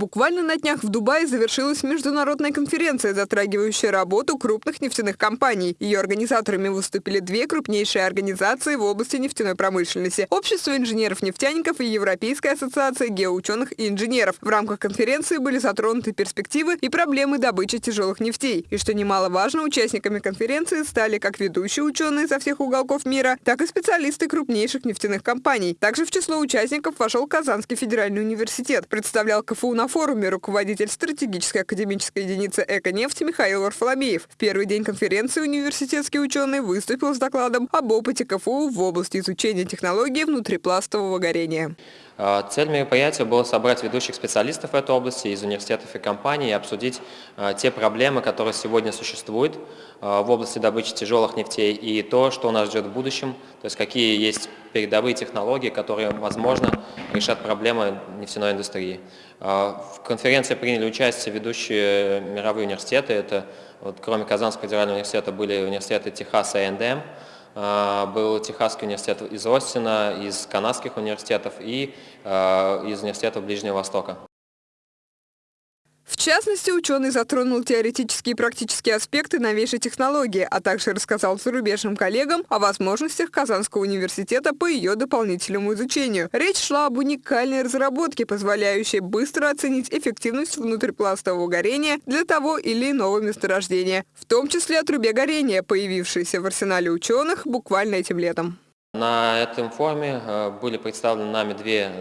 Буквально на днях в Дубае завершилась международная конференция, затрагивающая работу крупных нефтяных компаний. Ее организаторами выступили две крупнейшие организации в области нефтяной промышленности – Общество инженеров-нефтяников и Европейская ассоциация геоученых и инженеров. В рамках конференции были затронуты перспективы и проблемы добычи тяжелых нефтей. И что немаловажно, участниками конференции стали как ведущие ученые со всех уголков мира, так и специалисты крупнейших нефтяных компаний. Также в число участников вошел Казанский федеральный университет. Представлял КФУ на форуме руководитель стратегической академической единицы «Эко-нефть» Михаил Варфоломеев. В первый день конференции университетский ученый выступил с докладом об опыте КФУ в области изучения технологий внутрипластового горения. А, цель мероприятия была собрать ведущих специалистов в этой области из университетов и компаний и обсудить а, те проблемы, которые сегодня существуют а, в области добычи тяжелых нефтей и то, что нас ждет в будущем, то есть какие есть передовые технологии, которые, возможно, решат проблемы нефтяной индустрии. В конференции приняли участие ведущие мировые университеты, это вот, кроме Казанского федерального университета были университеты Техаса и НДМ, а, был Техасский университет из Остина, из канадских университетов и а, из университетов Ближнего Востока. В частности, ученый затронул теоретические и практические аспекты новейшей технологии, а также рассказал зарубежным коллегам о возможностях Казанского университета по ее дополнительному изучению. Речь шла об уникальной разработке, позволяющей быстро оценить эффективность внутрипластового горения для того или иного месторождения, в том числе о трубе горения, появившейся в арсенале ученых буквально этим летом. На этом форуме э, были представлены нами две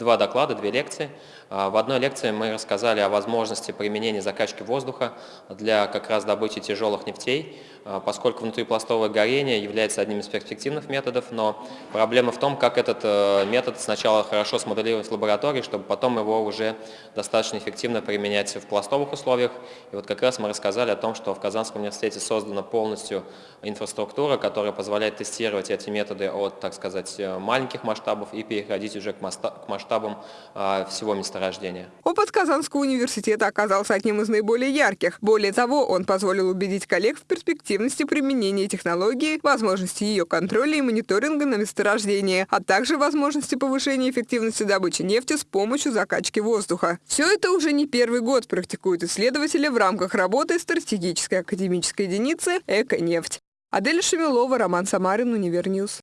два доклада, две лекции. А, в одной лекции мы рассказали о возможности применения закачки воздуха для как раз добычи тяжелых нефтей, а, поскольку внутрипластовое горение является одним из перспективных методов, но проблема в том, как этот э, метод сначала хорошо смоделировать в лаборатории, чтобы потом его уже достаточно эффективно применять в пластовых условиях. И вот как раз мы рассказали о том, что в Казанском университете создана полностью инфраструктура, которая позволяет тестировать эти методы от, так сказать, э, маленьких масштабов и переходить уже к масштабам а, всего места рождения. Опыт Казанского университета оказался одним из наиболее ярких. Более того, он позволил убедить коллег в перспективности применения технологии, возможности ее контроля и мониторинга на месторождении, а также возможности повышения эффективности добычи нефти с помощью закачки воздуха. Все это уже не первый год практикуют исследователи в рамках работы стратегической академической единицы «Эко-нефть». Адель Шемилова, Роман Самарин, Универньюз.